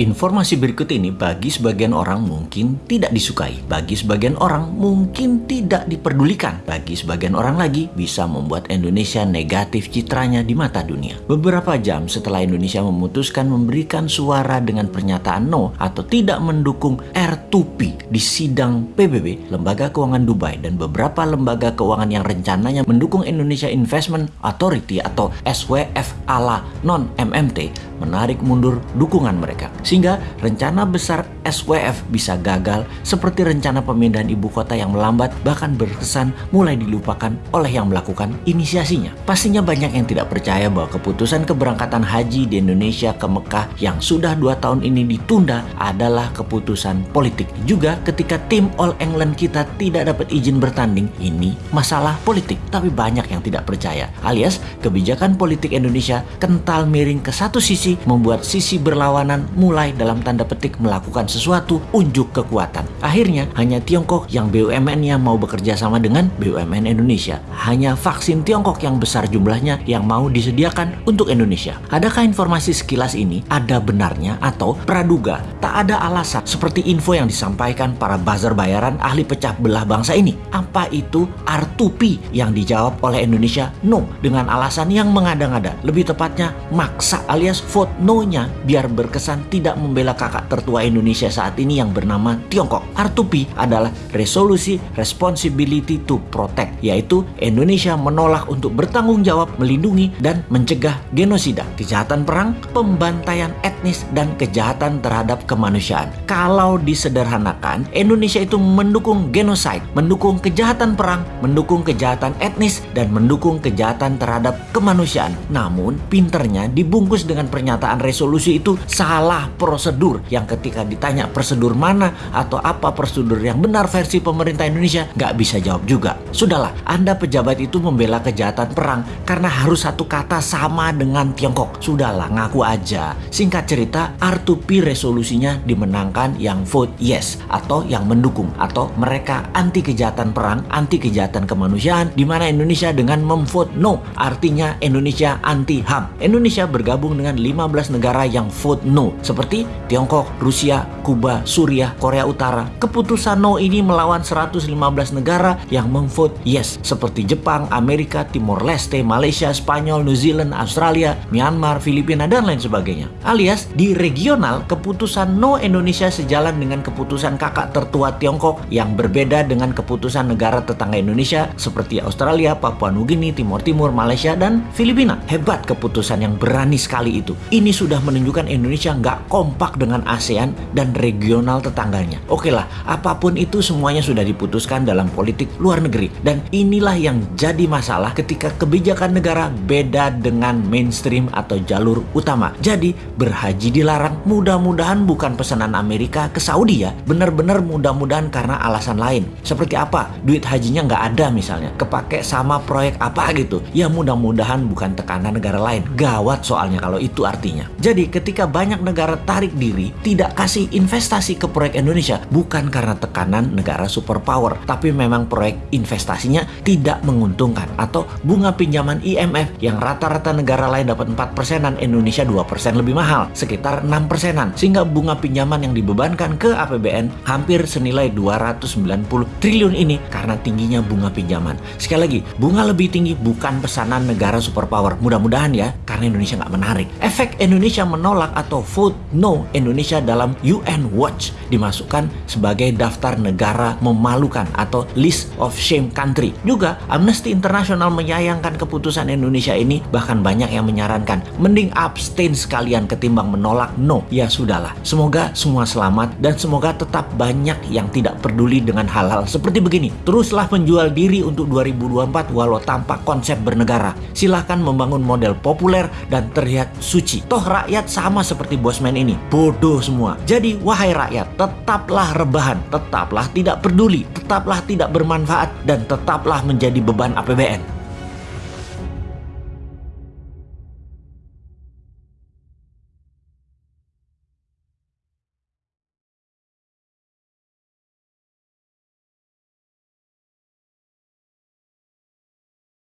Informasi berikut ini bagi sebagian orang mungkin tidak disukai, bagi sebagian orang mungkin tidak diperdulikan, bagi sebagian orang lagi bisa membuat Indonesia negatif citranya di mata dunia. Beberapa jam setelah Indonesia memutuskan memberikan suara dengan pernyataan no atau tidak mendukung R2P di sidang PBB, Lembaga Keuangan Dubai dan beberapa lembaga keuangan yang rencananya mendukung Indonesia Investment Authority atau SWF ala non-MMT menarik mundur dukungan mereka. Sehingga rencana besar SWF bisa gagal seperti rencana pemindahan ibu kota yang melambat bahkan berkesan mulai dilupakan oleh yang melakukan inisiasinya. Pastinya banyak yang tidak percaya bahwa keputusan keberangkatan haji di Indonesia ke Mekah yang sudah dua tahun ini ditunda adalah keputusan politik. Juga ketika tim All England kita tidak dapat izin bertanding, ini masalah politik. Tapi banyak yang tidak percaya. Alias kebijakan politik Indonesia kental miring ke satu sisi membuat sisi berlawanan mulai dalam tanda petik melakukan sesuatu unjuk kekuatan. Akhirnya hanya Tiongkok yang BUMN-nya mau bekerja sama dengan BUMN Indonesia. Hanya vaksin Tiongkok yang besar jumlahnya yang mau disediakan untuk Indonesia. Adakah informasi sekilas ini ada benarnya atau praduga tak ada alasan seperti info yang disampaikan para buzzer bayaran ahli pecah belah bangsa ini? Apa itu R2P yang dijawab oleh Indonesia? No, dengan alasan yang mengada-ngada. Lebih tepatnya maksa alias vote no-nya biar berkesan tidak membela kakak tertua Indonesia saat ini yang bernama Tiongkok. R2P adalah Resolusi Responsibility to Protect, yaitu Indonesia menolak untuk bertanggung jawab melindungi dan mencegah genosida, kejahatan perang, pembantaian etnis, dan kejahatan terhadap kemanusiaan. Kalau disederhanakan, Indonesia itu mendukung genosida, mendukung kejahatan perang, mendukung kejahatan etnis, dan mendukung kejahatan terhadap kemanusiaan. Namun, pinternya dibungkus dengan pernyataan resolusi itu salah prosedur yang ketika ditanya prosedur mana atau apa prosedur yang benar versi pemerintah Indonesia, nggak bisa jawab juga. Sudahlah, Anda pejabat itu membela kejahatan perang karena harus satu kata sama dengan Tiongkok. Sudahlah, ngaku aja. Singkat cerita, R2P resolusinya dimenangkan yang vote yes atau yang mendukung atau mereka anti kejahatan perang, anti kejahatan kemanusiaan di mana Indonesia dengan memvote no artinya Indonesia anti HAM. Indonesia bergabung dengan 15 negara yang vote no seperti Tiongkok, Rusia, Kuba, Suriah, Korea Utara. Keputusan no ini melawan 115 negara yang memvote yes seperti Jepang, Amerika, Timor Leste, Malaysia, Spanyol, New Zealand, Australia, Myanmar, Filipina, dan lain sebagainya. Alias di regional keputusan no Indonesia sejalan dengan keputusan kakak tertua Tiongkok yang berbeda dengan keputusan negara tetangga Indonesia seperti Australia, Papua Nugini, Timur Timur, Malaysia, dan Filipina. Hebat keputusan yang berani sekali itu. Ini sudah menunjukkan Indonesia nggak kompak dengan ASEAN dan regional tetangganya. Oke lah, apa pun itu semuanya sudah diputuskan dalam politik luar negeri. Dan inilah yang jadi masalah ketika kebijakan negara beda dengan mainstream atau jalur utama. Jadi berhaji dilarang mudah-mudahan bukan pesanan Amerika ke Saudi ya. Benar-benar mudah-mudahan karena alasan lain. Seperti apa? Duit hajinya nggak ada misalnya. Kepake sama proyek apa gitu. Ya mudah-mudahan bukan tekanan negara lain. Gawat soalnya kalau itu artinya. Jadi ketika banyak negara tarik diri, tidak kasih investasi ke proyek Indonesia bukan karena tekanan negara superpower, tapi memang proyek investasinya tidak menguntungkan atau bunga pinjaman IMF yang rata-rata negara lain dapat 4 persenan, Indonesia 2 persen lebih mahal, sekitar 6 persenan, sehingga bunga pinjaman yang dibebankan ke APBN hampir senilai 290 triliun ini karena tingginya bunga pinjaman. Sekali lagi, bunga lebih tinggi bukan pesanan negara superpower. Mudah-mudahan ya, karena Indonesia nggak menarik. Efek Indonesia menolak atau vote no Indonesia dalam UN Watch dimasukkan sebagai daftar negara memalukan atau list of shame country. Juga Amnesty International menyayangkan keputusan Indonesia ini bahkan banyak yang menyarankan mending abstain sekalian ketimbang menolak no. Ya sudahlah. Semoga semua selamat dan semoga tetap banyak yang tidak peduli dengan hal-hal seperti begini. Teruslah menjual diri untuk 2024 walau tanpa konsep bernegara. Silahkan membangun model populer dan terlihat suci. Toh rakyat sama seperti bosman ini. Bodoh semua. Jadi wahai rakyat, tetaplah rebahan, tetaplah tidak peduli, tetaplah tidak bermanfaat, dan tetaplah menjadi beban APBN.